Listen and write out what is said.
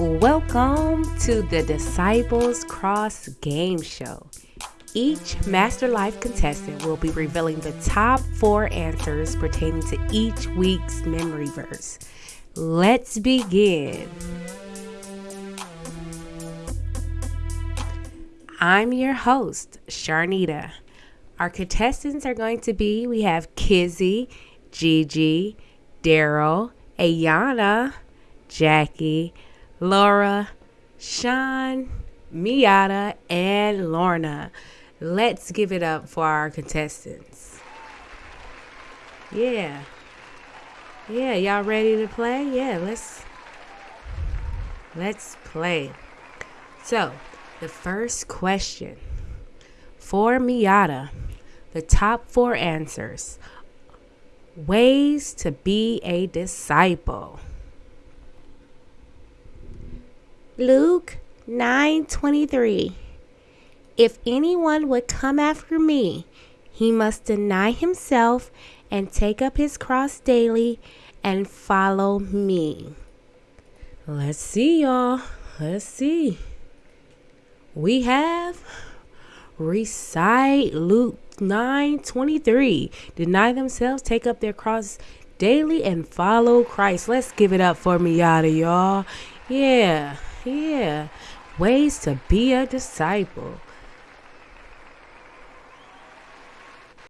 Welcome to the Disciples Cross Game Show. Each Master Life contestant will be revealing the top four answers pertaining to each week's memory verse. Let's begin. I'm your host, Sharnita. Our contestants are going to be we have Kizzy, Gigi, Daryl, Ayana, Jackie, Laura, Sean, Miata, and Lorna. Let's give it up for our contestants. Yeah. Yeah, y'all ready to play? Yeah, let's let's play. So, the first question for Miata, the top 4 answers. Ways to be a disciple. Luke 9:23 If anyone would come after me, he must deny himself and take up his cross daily and follow me. Let's see y'all. Let's see. We have recite Luke 9:23. Deny themselves, take up their cross daily and follow Christ. Let's give it up for Miata, y'all. Yeah. Yeah. Ways to be a disciple.